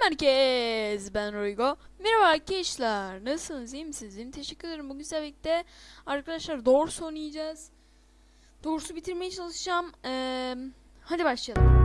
Selam herkes ben Roygo. Merhaba arkadaşlar nasılsınız? İyi misiniz? İyi mi? teşekkür ederim. Bugün sizlerle birlikte arkadaşlar doğrusu oynayacağız. Doğrusu bitirmeye çalışacağım. Ee, Hadi başlayalım.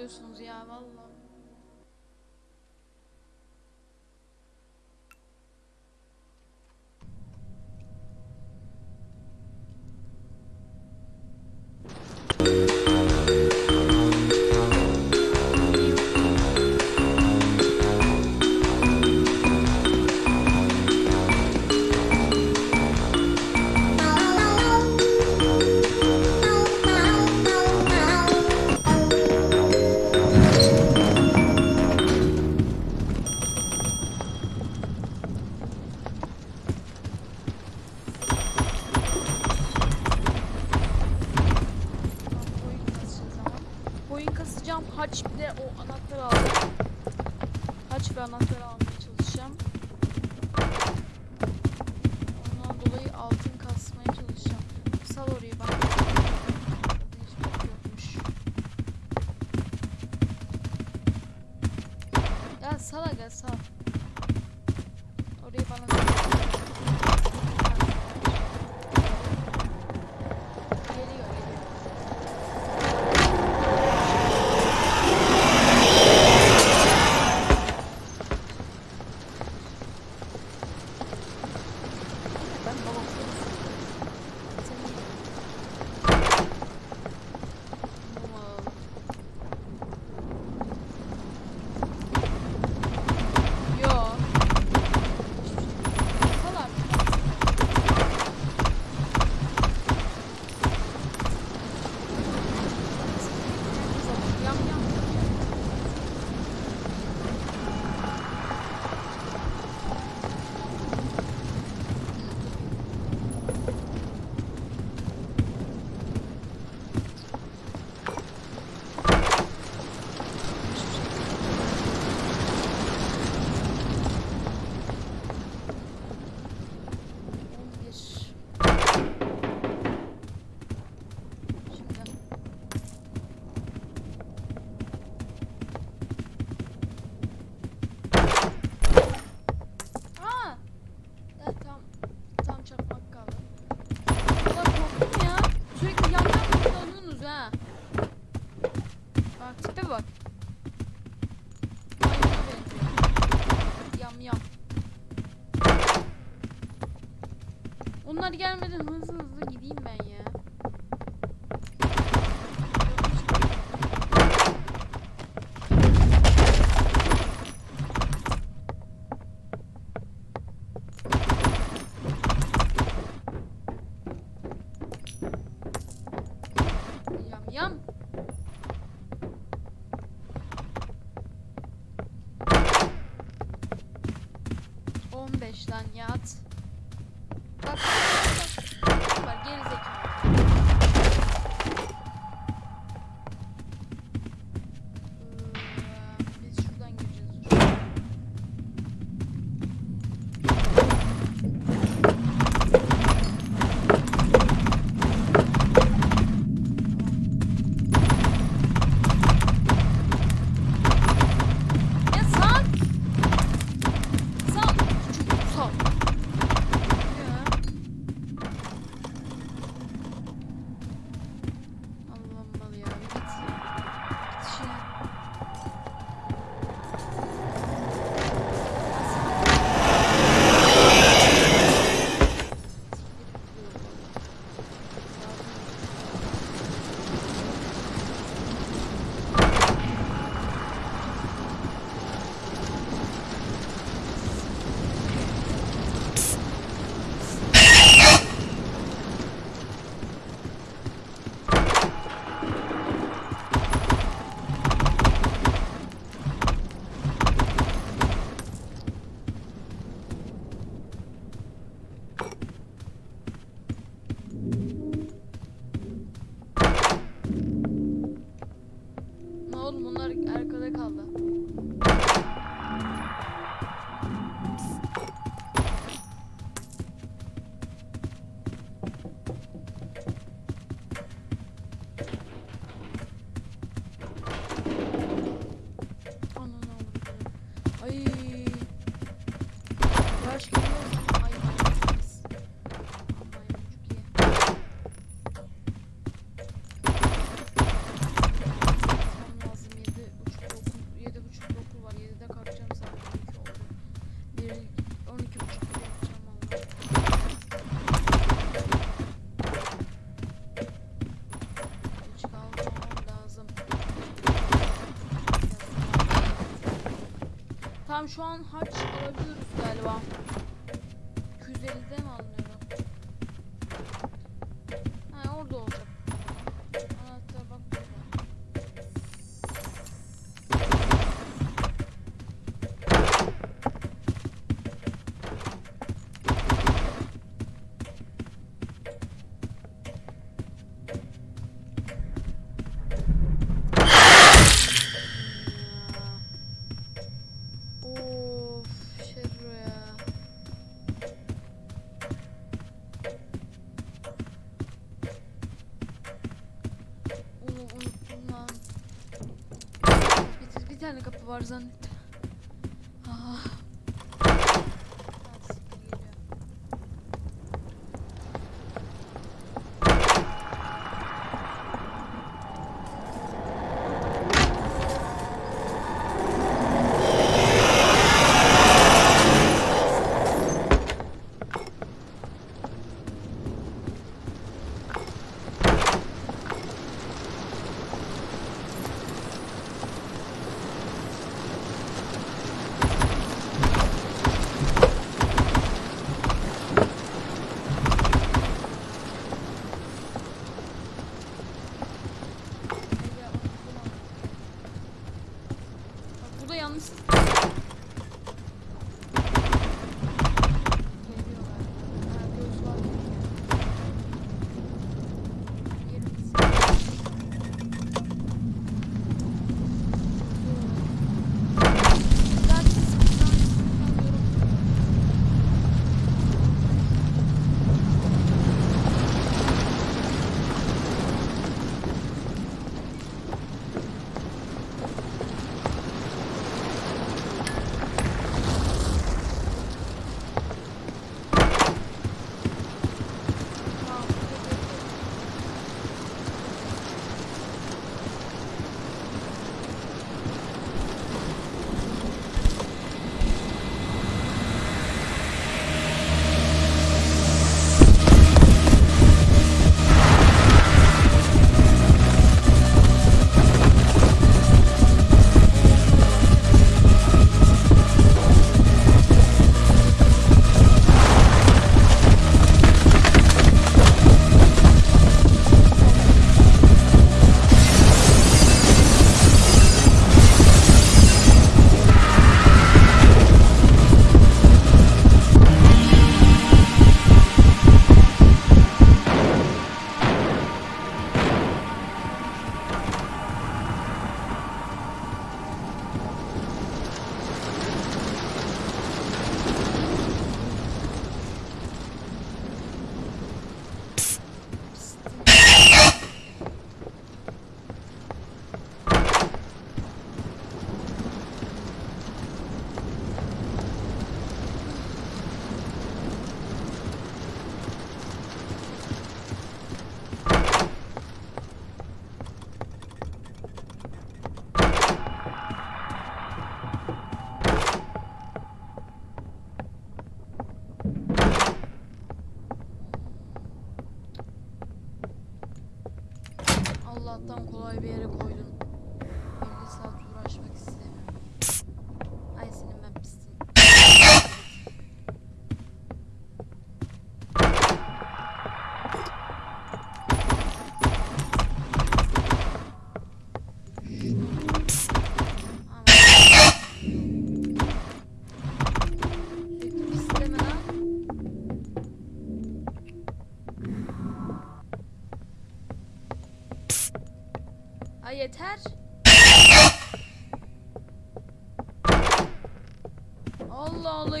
oluyorsunuz ya vallahi. Sal aga sal. Tamam şu an harç alabiliyoruz galiba. 250'de mi aldım? tane kapı var zannettim. estão, Cloiber?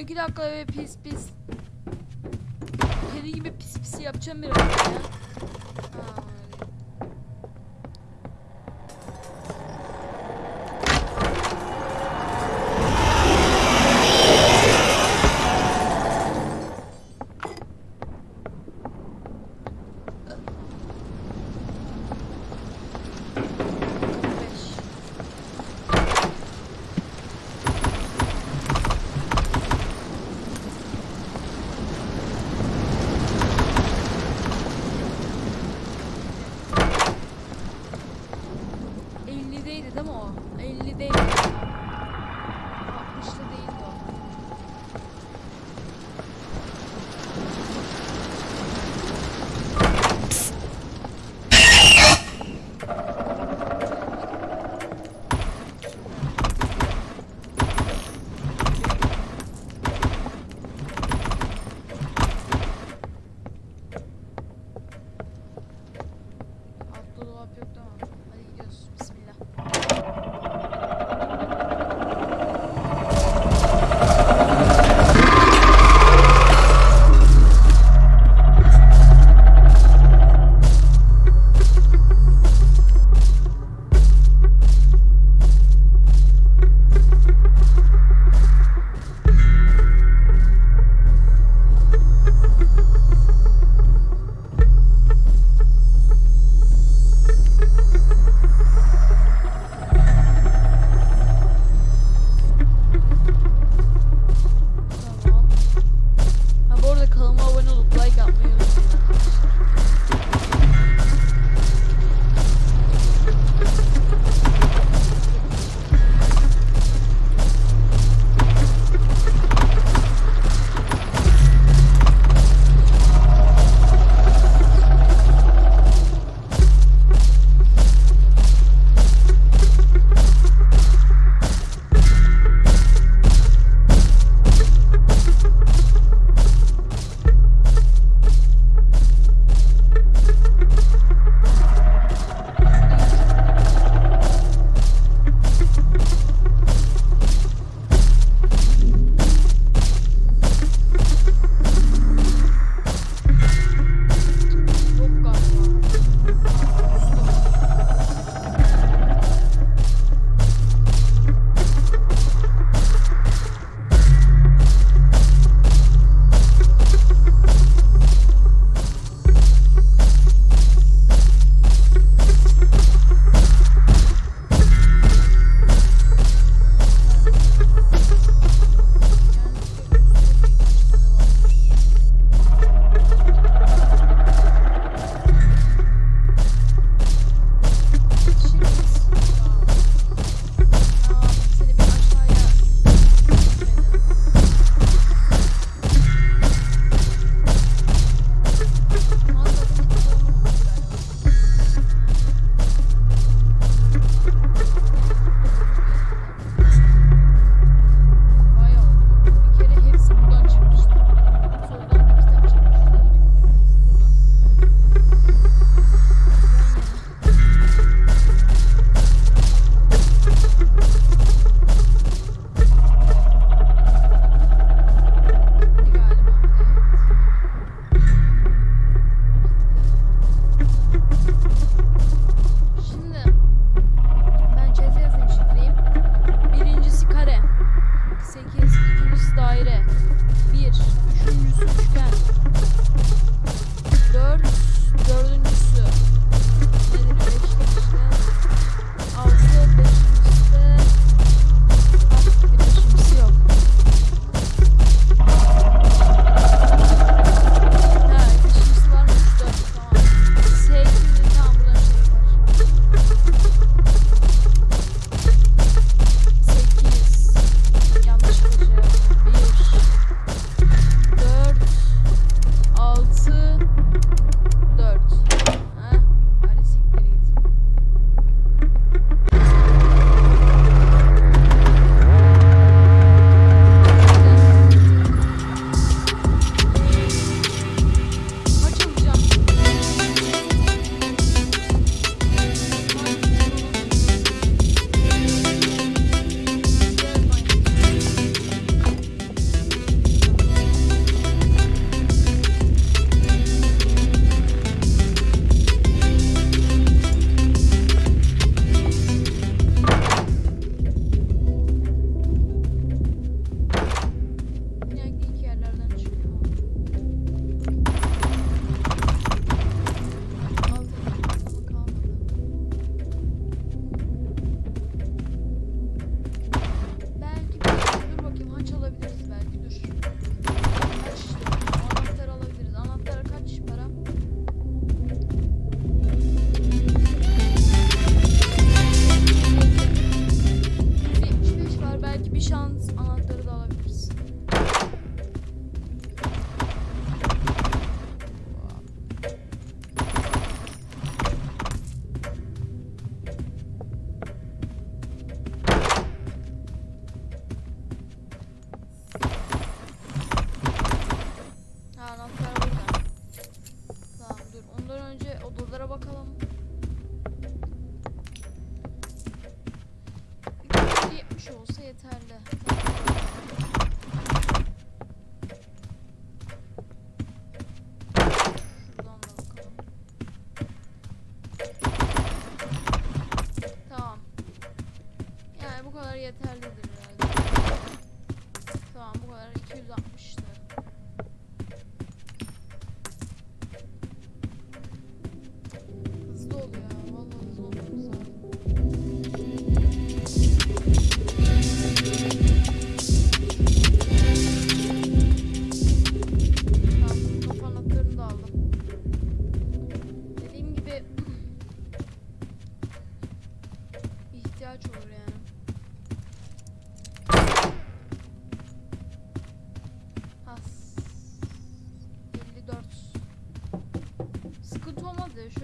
iki dakika eve pis pis. Kedi gibi pis pis yapacağım biraz ya. Aa. 50 değil. 60'lı değil. chance.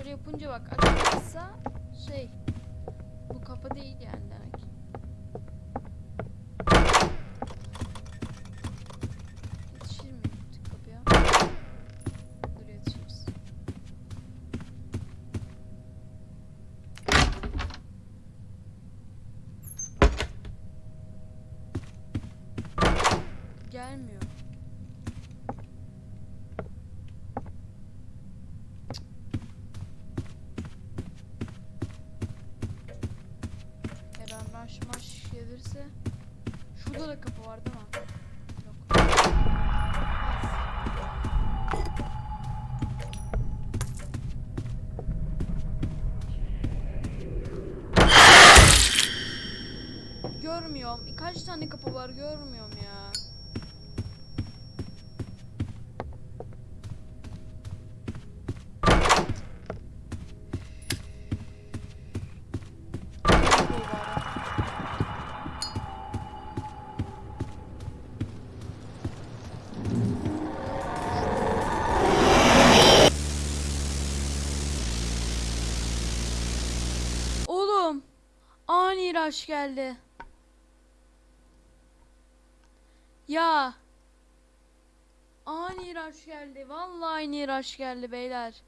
Yapınca bak açılmazsa şey bu kapı değil yani Şurada da kapı var değil mi? Görmüyorum. Kaç tane kapı var görmüyorum ani rush geldi. Ya. Ani rush geldi. Vallahi ani rush geldi beyler.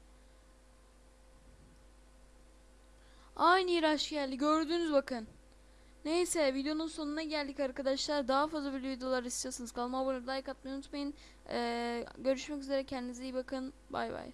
Ani rush geldi. Gördünüz bakın. Neyse videonun sonuna geldik arkadaşlar. Daha fazla böyle videolar istiyorsanız kanalıma abone like atmayı unutmayın. Ee, görüşmek üzere. Kendinize iyi bakın. Bay bay.